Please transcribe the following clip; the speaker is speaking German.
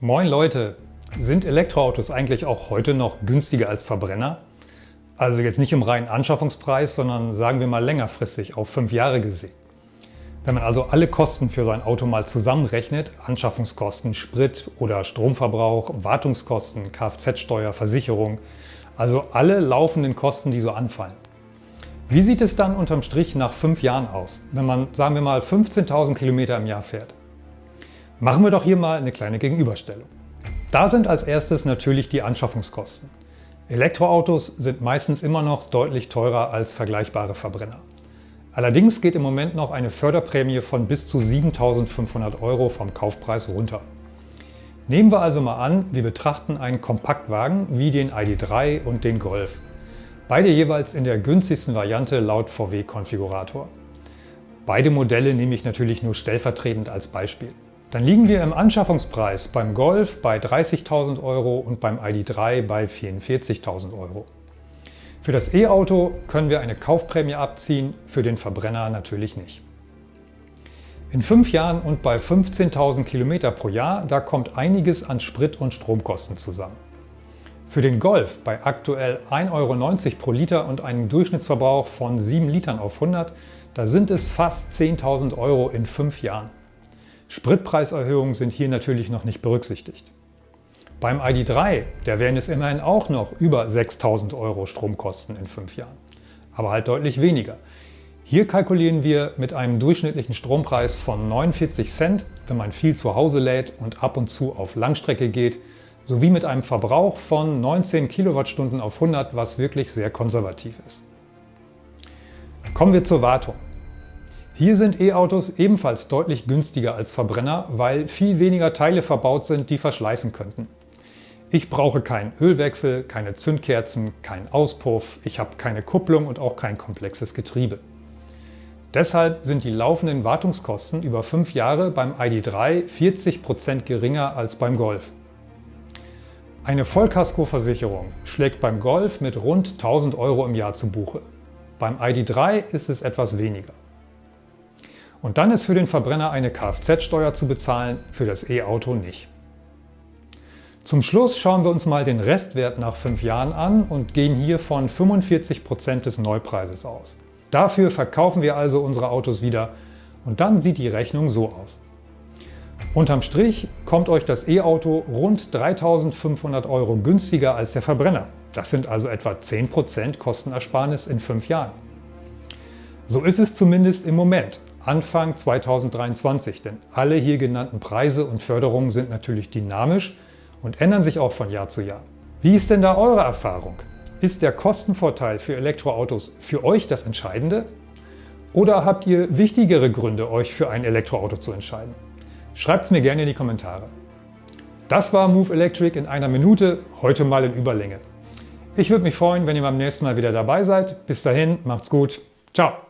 Moin Leute! Sind Elektroautos eigentlich auch heute noch günstiger als Verbrenner? Also jetzt nicht im reinen Anschaffungspreis, sondern sagen wir mal längerfristig, auf fünf Jahre gesehen. Wenn man also alle Kosten für sein Auto mal zusammenrechnet, Anschaffungskosten, Sprit oder Stromverbrauch, Wartungskosten, Kfz-Steuer, Versicherung, also alle laufenden Kosten, die so anfallen. Wie sieht es dann unterm Strich nach fünf Jahren aus, wenn man, sagen wir mal, 15.000 Kilometer im Jahr fährt? Machen wir doch hier mal eine kleine Gegenüberstellung. Da sind als erstes natürlich die Anschaffungskosten. Elektroautos sind meistens immer noch deutlich teurer als vergleichbare Verbrenner. Allerdings geht im Moment noch eine Förderprämie von bis zu 7.500 Euro vom Kaufpreis runter. Nehmen wir also mal an, wir betrachten einen Kompaktwagen wie den ID.3 und den Golf. Beide jeweils in der günstigsten Variante laut VW-Konfigurator. Beide Modelle nehme ich natürlich nur stellvertretend als Beispiel. Dann liegen wir im Anschaffungspreis beim Golf bei 30.000 Euro und beim ID.3 bei 44.000 Euro. Für das E-Auto können wir eine Kaufprämie abziehen, für den Verbrenner natürlich nicht. In fünf Jahren und bei 15.000 Kilometer pro Jahr, da kommt einiges an Sprit- und Stromkosten zusammen. Für den Golf bei aktuell 1,90 Euro pro Liter und einem Durchschnittsverbrauch von 7 Litern auf 100, da sind es fast 10.000 Euro in fünf Jahren. Spritpreiserhöhungen sind hier natürlich noch nicht berücksichtigt. Beim ID.3, der wären es immerhin auch noch über 6.000 Euro Stromkosten in fünf Jahren. Aber halt deutlich weniger. Hier kalkulieren wir mit einem durchschnittlichen Strompreis von 49 Cent, wenn man viel zu Hause lädt und ab und zu auf Langstrecke geht, sowie mit einem Verbrauch von 19 Kilowattstunden auf 100, was wirklich sehr konservativ ist. Kommen wir zur Wartung. Hier sind E-Autos ebenfalls deutlich günstiger als Verbrenner, weil viel weniger Teile verbaut sind, die verschleißen könnten. Ich brauche keinen Ölwechsel, keine Zündkerzen, keinen Auspuff, ich habe keine Kupplung und auch kein komplexes Getriebe. Deshalb sind die laufenden Wartungskosten über fünf Jahre beim ID.3 40% geringer als beim Golf. Eine Vollkaskoversicherung schlägt beim Golf mit rund 1000 Euro im Jahr zu Buche. Beim ID.3 ist es etwas weniger. Und dann ist für den Verbrenner eine Kfz-Steuer zu bezahlen, für das E-Auto nicht. Zum Schluss schauen wir uns mal den Restwert nach 5 Jahren an und gehen hier von 45% des Neupreises aus. Dafür verkaufen wir also unsere Autos wieder und dann sieht die Rechnung so aus. Unterm Strich kommt euch das E-Auto rund 3.500 Euro günstiger als der Verbrenner. Das sind also etwa 10% Kostenersparnis in 5 Jahren. So ist es zumindest im Moment. Anfang 2023, denn alle hier genannten Preise und Förderungen sind natürlich dynamisch und ändern sich auch von Jahr zu Jahr. Wie ist denn da eure Erfahrung? Ist der Kostenvorteil für Elektroautos für euch das Entscheidende? Oder habt ihr wichtigere Gründe, euch für ein Elektroauto zu entscheiden? Schreibt es mir gerne in die Kommentare. Das war Move Electric in einer Minute, heute mal in Überlänge. Ich würde mich freuen, wenn ihr beim nächsten Mal wieder dabei seid. Bis dahin, macht's gut. Ciao.